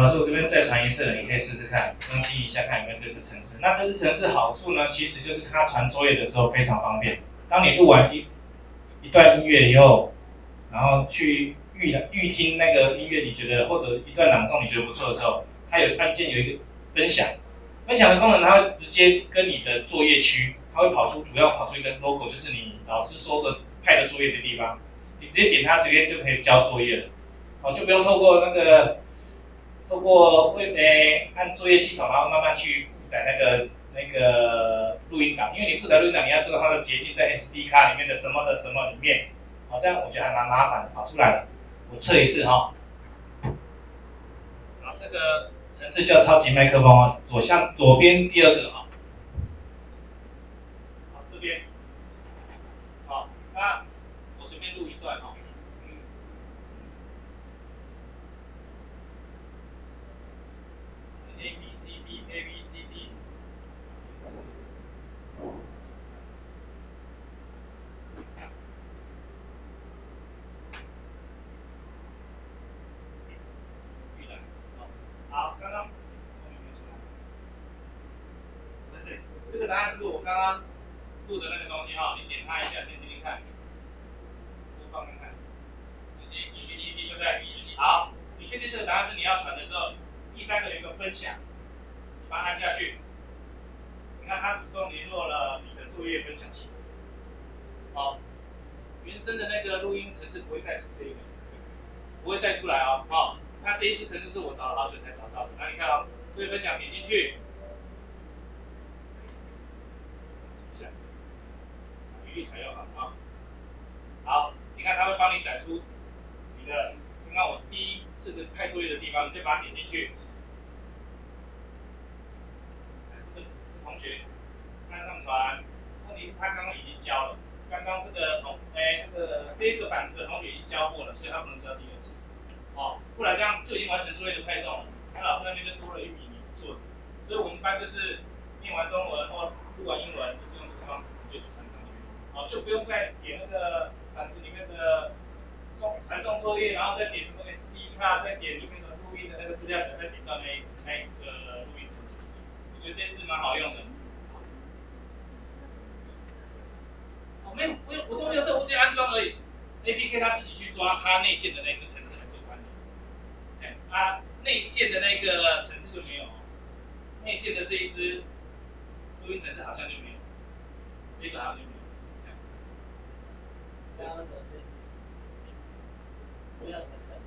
老师，我这边再传一次，你可以试试看，更新一下看有没有这支程式。那这支程式好处呢，其实就是它传作业的时候非常方便。当你录完一一段音乐以后，然后去预预听那个音乐，你觉得或者一段朗诵你觉得不错的时候，它有按键有一个分享，分享的功能它会直接跟你的作业区，它会跑出主要跑出一个 logo，就是你老师说的派的作业的地方，你直接点它直接就可以交作业了，哦就不用透过那个透过为诶按作业系统，然后慢慢去负载那个那个录音档，因为你负载录音档，你要知道它的捷径在 SD 卡里面的什么的什么里面，好这样我觉得还蛮麻烦的，跑出来了，我测一次哈。好，这个层次叫超级麦克风啊，左向左边第二个啊。好，这边，好，那我随便录一段哈。A B C D A B C D。预览，好，好，刚刚后面没出来。在这里，这个答案是不是我刚刚录的那个东西哈？你点它一下，先听听看，播放看看。A B C D 对不对？好，你确定这个答案是你要传的之后，第三个有一个分享，你把它按下去，你看它主动联络了你的作业分享器。好，原生的那个录音程式不会带出这个，不会带出来哦。好，那这一支程式是我找了好久才找到的。那你看哦，作业分享点进去，语义采用好啊。好，你看它会帮你载出你的，刚刚我第一次的派作业的地方，你就把它点进去。这个同学按上传，问题是他刚刚已经交了，刚刚这个同哎那个这个板子的同学已经交过了，所以他不能交第二次。哦，不然这样就已经完成作业的派送了，那老师那边就多了一笔你做的。所以我们一般就是念完中文或录完英文，就是用这个方法，哦，就不用再点那个板子里面的送传送作业，然后再点什么 SD 卡，再点里面的录音的那个资料夹，再点到那那一个录音程式。我觉得这支蛮好用的。哦，没有，不用，我都没有设，我只有安装而已。APK 它自己去抓它内建的那只程式来做管理。哎，它内建的那个程式就没有，内建的这一支录音程式好像就没有，这个好像就没有。三个飞机，不要等等，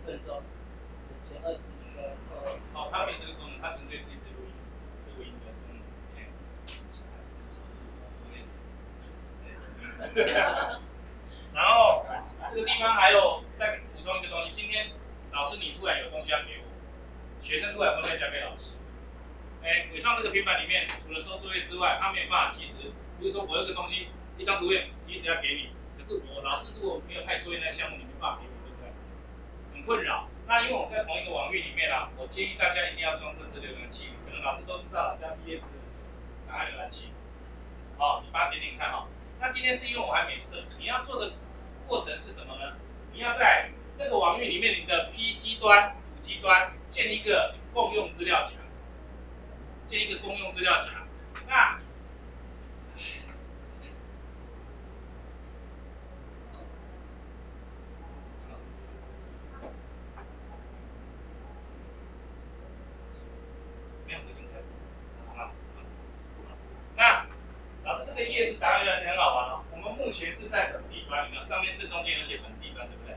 一分钟，前二十需要二十。哦，它没这个功能，它纯粹是一支录音录音的功能。哎然后这个地方还有再补充一个东西，今天老师你突然有东西要给我，学生突然东西要交给老师。哎，伟创这个平板里面除了收作业之外，它没有办法及时，比如说我有个东西一张图片及时要给你，可是我老师如果没有派作业那项目，你没办法给我，对不对？很困扰。那因为我们在同一个网域里面啊，我建议大家一定要装正这浏览器，可能老师都知道了，叫 PS 档案浏览器。好，你把它点点看哈。那今天是因为我还没设，你要做的过程是什么呢？你要在这个网域里面，你的 PC 端、主机端建一个共用资料夹，建一个公用资料夹。那没有回应开，好了，那老师这个页是答案浏览器很好玩哦。我们目前是在本地端，你看上面正中间有写本地端，对不对？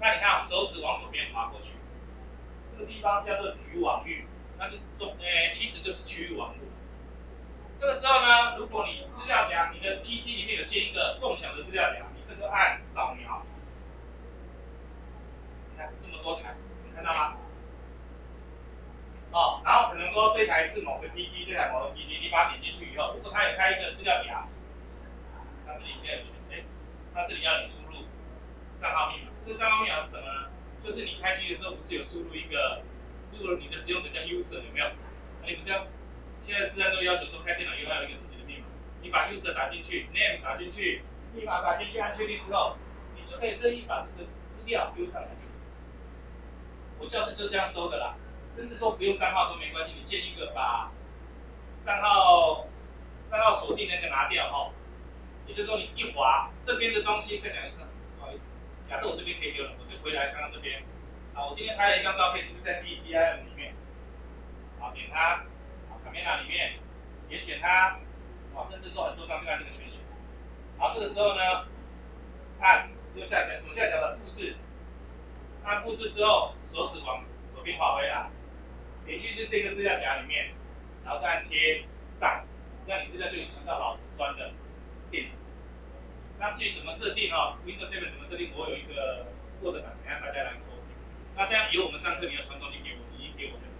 那你看我们手指往左边滑过去，这个地方叫做局域网域，那就中诶、其实就是区域网络。这个时候呢，如果你资料夹，你的 PC 里面有建一个共享的资料夹，你这时候按扫描，你看这么多台，你看到吗？哦，然后可能说这台是某个 PC，这台某个 PC，你把它点进去以后，如果它有开一个资料夹，它这里应该有选，哎，它要你输入账号密码，这个账号密码是什么呢？就是你开机的时候不是有输入一个，如果你的使用者叫 user 有没有？那你不是要现在自然都要求说开电脑以后要有一个自己的密码，你把 user 打进去，name 打进去，密码打进去，按确定之后，你就可以任意把这个资料丢上来。我教室就这样收的啦，甚至说不用账号都没关系，你建一个把账号账号锁定那个拿掉哈，也就是说你一滑这边的东西，再讲一次，不好意思，假设我这边可以丢了，我就回来看看这边，啊，我今天拍了一张照片，是不是在 DCIM 里面？好，点它，好，卡面 a 里面，点选它，啊，甚至说很多张就按这个选选，好，这个时候呢，按右下角左下角的复制。按复制之后，手指往左边滑回来，点进去这个资料夹里面，然后再按贴上，这样你资料就传到老师端的定。那至于怎么设定啊，Windows 7怎么设定，我有一个 Word 档，等下大家来抠。那这样以后我们上课你要传东西给我，你给我们。